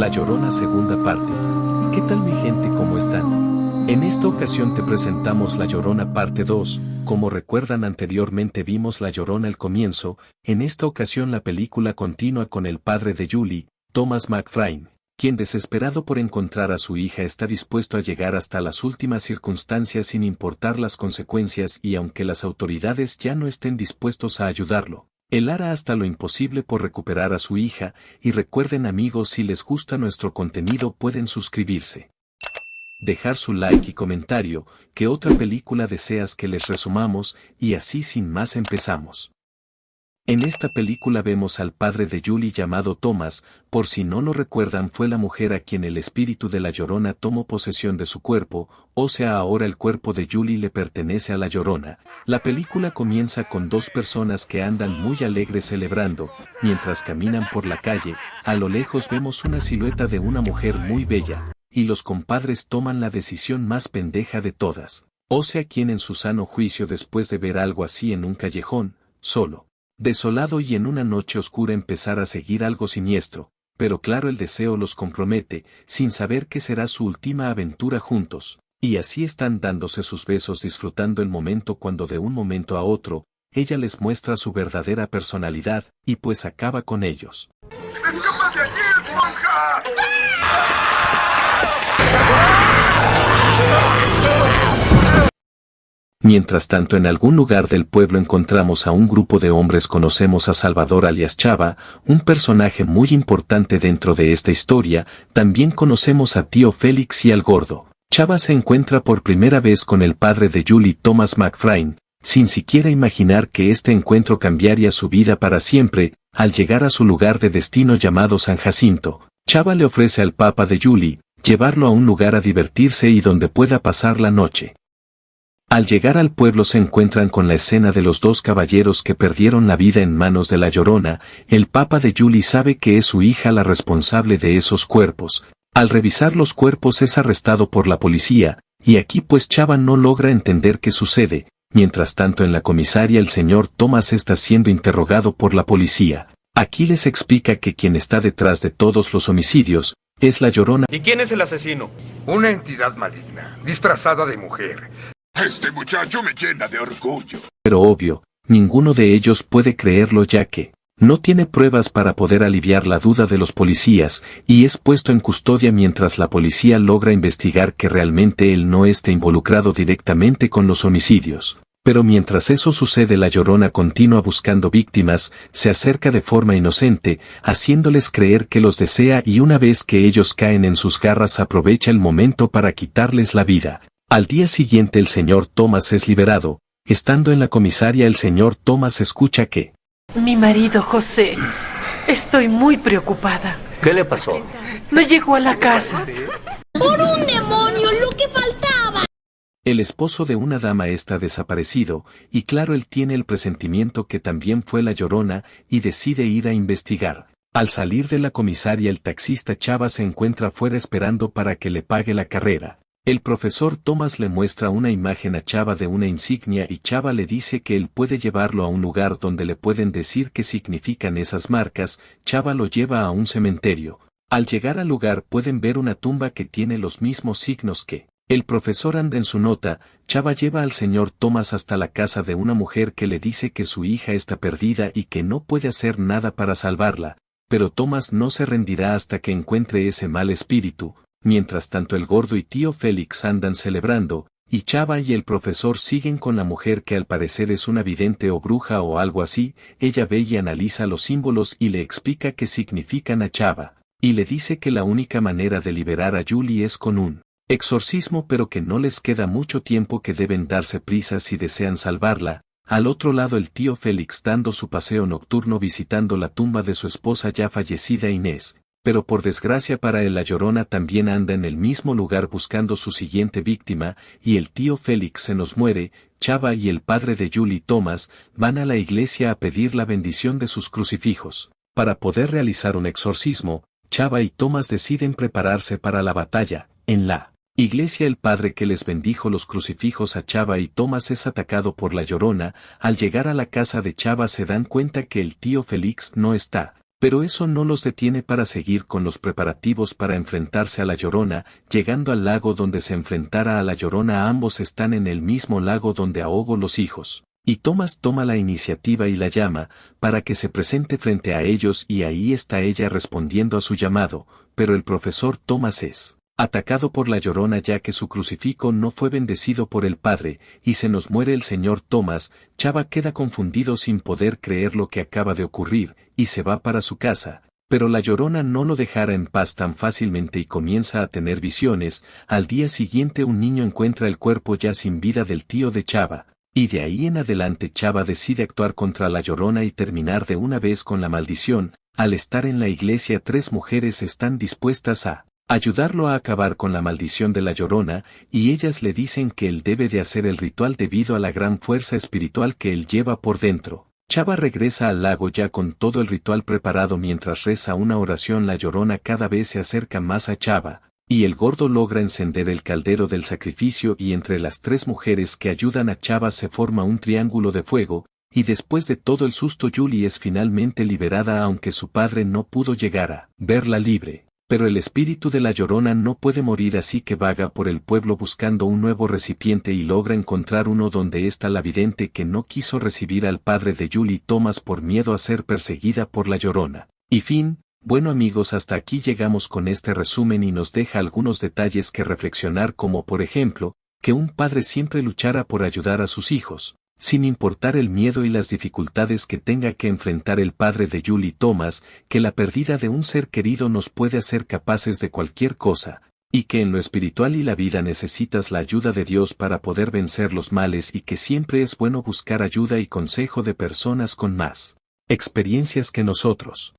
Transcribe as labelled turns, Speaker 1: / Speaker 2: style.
Speaker 1: La Llorona segunda parte. ¿Qué tal mi gente cómo están? En esta ocasión te presentamos La Llorona parte 2, como recuerdan anteriormente vimos La Llorona al comienzo, en esta ocasión la película continúa con el padre de Julie, Thomas McFrine, quien desesperado por encontrar a su hija está dispuesto a llegar hasta las últimas circunstancias sin importar las consecuencias y aunque las autoridades ya no estén dispuestos a ayudarlo. Él hará hasta lo imposible por recuperar a su hija, y recuerden amigos si les gusta nuestro contenido pueden suscribirse. Dejar su like y comentario, que otra película deseas que les resumamos, y así sin más empezamos. En esta película vemos al padre de Julie llamado Thomas, por si no lo recuerdan fue la mujer a quien el espíritu de la Llorona tomó posesión de su cuerpo, o sea ahora el cuerpo de Julie le pertenece a la Llorona. La película comienza con dos personas que andan muy alegres celebrando, mientras caminan por la calle, a lo lejos vemos una silueta de una mujer muy bella, y los compadres toman la decisión más pendeja de todas. O sea quien en su sano juicio después de ver algo así en un callejón, solo desolado y en una noche oscura empezar a seguir algo siniestro, pero claro el deseo los compromete, sin saber qué será su última aventura juntos, y así están dándose sus besos disfrutando el momento cuando de un momento a otro, ella les muestra su verdadera personalidad, y pues acaba con ellos. Mientras tanto en algún lugar del pueblo encontramos a un grupo de hombres conocemos a Salvador alias Chava, un personaje muy importante dentro de esta historia, también conocemos a tío Félix y al gordo. Chava se encuentra por primera vez con el padre de Julie Thomas McFrine, sin siquiera imaginar que este encuentro cambiaría su vida para siempre, al llegar a su lugar de destino llamado San Jacinto, Chava le ofrece al papa de Julie, llevarlo a un lugar a divertirse y donde pueda pasar la noche. Al llegar al pueblo se encuentran con la escena de los dos caballeros que perdieron la vida en manos de la llorona, el papa de Julie sabe que es su hija la responsable de esos cuerpos. Al revisar los cuerpos es arrestado por la policía, y aquí pues Chava no logra entender qué sucede, mientras tanto en la comisaria el señor Thomas está siendo interrogado por la policía. Aquí les explica que quien está detrás de todos los homicidios, es la llorona.
Speaker 2: ¿Y quién es el asesino?
Speaker 3: Una entidad maligna, disfrazada de mujer.
Speaker 4: Este muchacho me llena de orgullo.
Speaker 1: Pero obvio, ninguno de ellos puede creerlo ya que no tiene pruebas para poder aliviar la duda de los policías y es puesto en custodia mientras la policía logra investigar que realmente él no esté involucrado directamente con los homicidios. Pero mientras eso sucede la llorona continúa buscando víctimas, se acerca de forma inocente, haciéndoles creer que los desea y una vez que ellos caen en sus garras aprovecha el momento para quitarles la vida. Al día siguiente el señor Thomas es liberado, estando en la comisaria el señor Thomas escucha que...
Speaker 5: Mi marido José, estoy muy preocupada.
Speaker 2: ¿Qué le pasó?
Speaker 5: No llegó a la casa.
Speaker 6: ¡Por un demonio, lo que faltaba!
Speaker 1: El esposo de una dama está desaparecido, y claro él tiene el presentimiento que también fue la llorona, y decide ir a investigar. Al salir de la comisaria el taxista Chava se encuentra fuera esperando para que le pague la carrera. El profesor Thomas le muestra una imagen a Chava de una insignia y Chava le dice que él puede llevarlo a un lugar donde le pueden decir qué significan esas marcas, Chava lo lleva a un cementerio. Al llegar al lugar pueden ver una tumba que tiene los mismos signos que el profesor anda en su nota, Chava lleva al señor Thomas hasta la casa de una mujer que le dice que su hija está perdida y que no puede hacer nada para salvarla, pero Thomas no se rendirá hasta que encuentre ese mal espíritu, Mientras tanto el gordo y tío Félix andan celebrando, y Chava y el profesor siguen con la mujer que al parecer es una vidente o bruja o algo así, ella ve y analiza los símbolos y le explica qué significan a Chava, y le dice que la única manera de liberar a Julie es con un exorcismo pero que no les queda mucho tiempo que deben darse prisa si desean salvarla, al otro lado el tío Félix dando su paseo nocturno visitando la tumba de su esposa ya fallecida Inés, pero por desgracia para él la llorona también anda en el mismo lugar buscando su siguiente víctima, y el tío Félix se nos muere, Chava y el padre de Julie Thomas van a la iglesia a pedir la bendición de sus crucifijos. Para poder realizar un exorcismo, Chava y Thomas deciden prepararse para la batalla, en la iglesia el padre que les bendijo los crucifijos a Chava y Thomas es atacado por la llorona, al llegar a la casa de Chava se dan cuenta que el tío Félix no está, Pero eso no los detiene para seguir con los preparativos para enfrentarse a la Llorona, llegando al lago donde se enfrentara a la Llorona ambos están en el mismo lago donde ahogo los hijos. Y Thomas toma la iniciativa y la llama, para que se presente frente a ellos y ahí está ella respondiendo a su llamado, pero el profesor Thomas es atacado por la llorona ya que su crucifijo no fue bendecido por el Padre, y se nos muere el señor Thomas, Chava queda confundido sin poder creer lo que acaba de ocurrir, y se va para su casa, pero la llorona no lo dejara en paz tan fácilmente y comienza a tener visiones, al día siguiente un niño encuentra el cuerpo ya sin vida del tío de Chava, y de ahí en adelante Chava decide actuar contra la llorona y terminar de una vez con la maldición, al estar en la iglesia tres mujeres están dispuestas a ayudarlo a acabar con la maldición de la llorona, y ellas le dicen que él debe de hacer el ritual debido a la gran fuerza espiritual que él lleva por dentro. Chava regresa al lago ya con todo el ritual preparado mientras reza una oración la llorona cada vez se acerca más a Chava, y el gordo logra encender el caldero del sacrificio y entre las tres mujeres que ayudan a Chava se forma un triángulo de fuego, y después de todo el susto Julie es finalmente liberada aunque su padre no pudo llegar a verla libre. Pero el espíritu de la llorona no puede morir así que vaga por el pueblo buscando un nuevo recipiente y logra encontrar uno donde está la vidente que no quiso recibir al padre de Julie Thomas por miedo a ser perseguida por la llorona. Y fin, bueno amigos hasta aquí llegamos con este resumen y nos deja algunos detalles que reflexionar como por ejemplo, que un padre siempre luchara por ayudar a sus hijos, sin importar el miedo y las dificultades que tenga que enfrentar el padre de Julie Thomas, que la pérdida de un ser querido nos puede hacer capaces de cualquier cosa, y que en lo espiritual y la vida necesitas la ayuda de Dios para poder vencer los males y que siempre es bueno buscar ayuda y consejo de personas con más experiencias que nosotros.